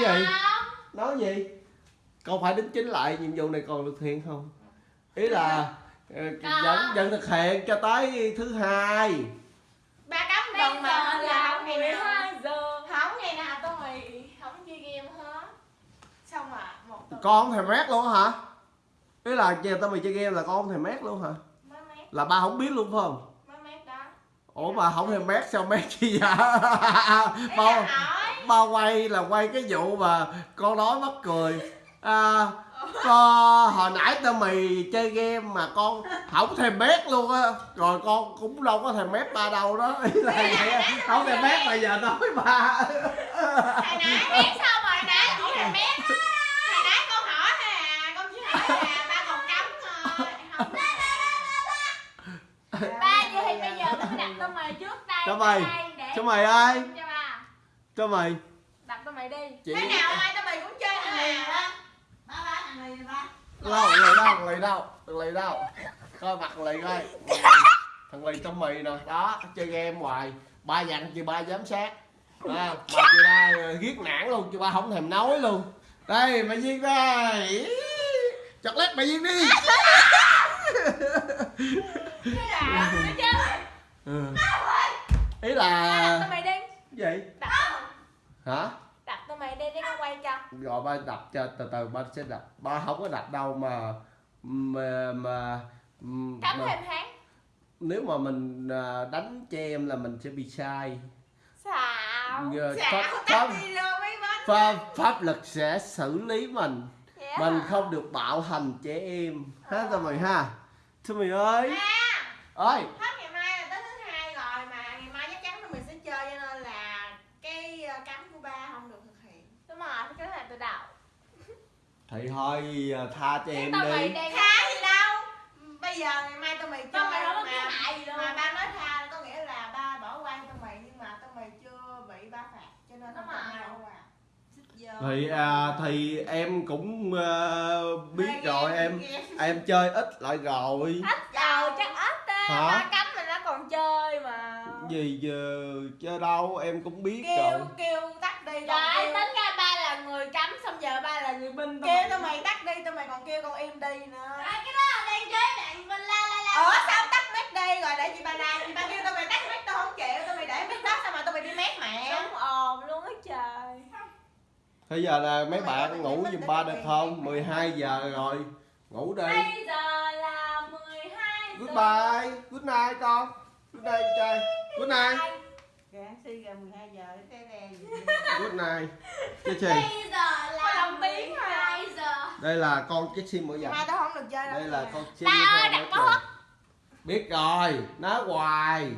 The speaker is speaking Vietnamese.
gì? Không. nói gì? Con phải đính chính lại nhiệm vụ này còn được thực hiện không? Ý là ờ, vẫn vẫn thực hiện cho tới thứ hai. Ba cấm tuần mà là không ngày nào 12 giờ. Không ngày nào tôi mày không chơi game hết. Xong mà một tuần con không thèm mét luôn hả? Ý là giờ tao mày chơi game là con không thèm mét luôn hả? Là ba không biết luôn phải không? Mới mét đó. Ủa mà không thèm mét sao mét chi vậy? Ý bao là hỏi ba quay là quay cái vụ mà con nói mắc cười. À, con hồi nãy tao mày chơi game mà con không thèm mét luôn á. Rồi con cũng đâu có thèm mét ba đâu đó. Ý là vậy không thèm mét mà giờ nói ba. Hồi nãy mét xong rồi nãy không thèm mét á. hồi nãy con hỏi thôi à con chỉ hỏi là ba còn cấm không ba vậy thì bây giờ đặt tao mày trước đây Cho mày. cho mày ơi cho mày. đặt mày đi. Chị thế nào mai tao mày cũng chơi nữa mà ba. Ba thằng này ba. Đâu thằng lì đâu thằng lì đâu thằng lì đâu. Coi mặt thằng lì coi. Thằng lì trong mì nè. Đó chơi game hoài. Ba dặn chị ba giám sát. À, mà chị ba ờ, ghét nản luôn chị ba không thèm nói luôn. Đây mày viên đây. Chọc lát mày viên đi. Ừ. ý là tao mày đi. Gì? Hả con quay cho. Rồi ba đập cho từ từ ba sẽ đập. Ba không có đập đâu mà mà mà, mà thêm tháng nếu mà mình à, đánh cho em là mình sẽ bị sai. Xạo. Giờ xạo pháp, pháp, pháp, pháp lực sẽ xử lý mình. Dạ. Mình không được bạo hành trẻ em. Ha tụi mày ha. Tụi mày ơi. À. Ơi hết ngày mai là tới thứ hai rồi mà ngày mai chắc chắn tụi mình sẽ chơi cho nên là cái ờ, cấm của ba không được thực hiện đúng rồi đầu thì thôi à, tha cho em tao mày đi đang tha gì đâu. Bây giờ ngày mai tụi mày chơi tao mày mà, cái hại gì đâu. mà ba nói tha có nghĩa là ba bỏ qua cho tụi mày nhưng mà tụi mày chưa bị ba phạt cho nên mày rồi. qua. Xích vô. thì à, thì em cũng à, biết Hai rồi em game. em chơi ít lại rồi. Ít đầu chắc ít á. Hả? ba cấm mình nó còn chơi mà. Gì giờ chơi đâu em cũng biết kêu rồi. kêu tắt đi kêu, tính ra ba là người cấm xong người binh kêu tụi mày tắt đi tụi mày còn kêu con im đi nữa. Cái đó là đang chơi bạn mình la la la. Ủa sao tắt mic đi? Rồi để chị ba la chị ba kêu tụi mày tắt mic tao không chịu. Tụi mày để mic đó sao mà tụi mày đi mét mẹ? Đúng ồn luôn á trời. Bây giờ là mấy bạn ngủ giùm ba được không? 12 giờ rồi. Ngủ đi. Bây giờ là 12 giờ. Goodbye. Good night con. Good night trai. Good night. Gán si ra 12 giờ Good night. Cái gì? bây giờ Có là đồng tiếng thôi à. 12 giờ Đây là con cái sim mở ngày dặn mai tao không được chơi đâu. Đây là con sim ơi, đặt. Biết rồi. Nói hoài